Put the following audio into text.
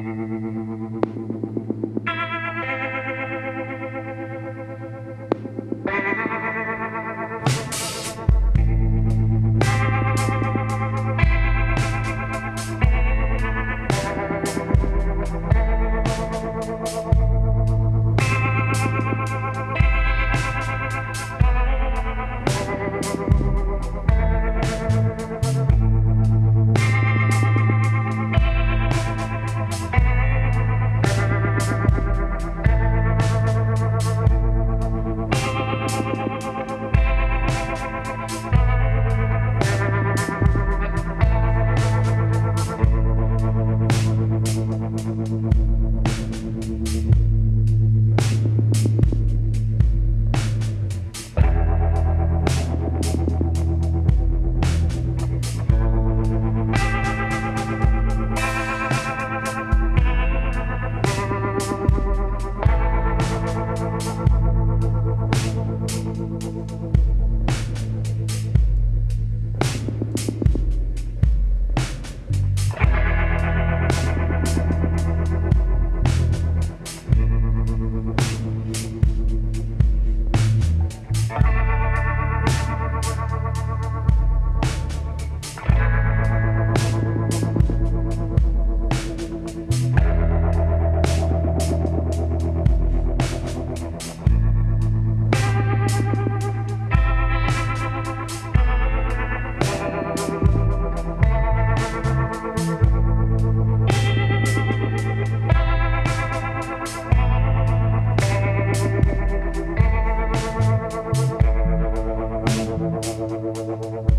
Thank you. Bye.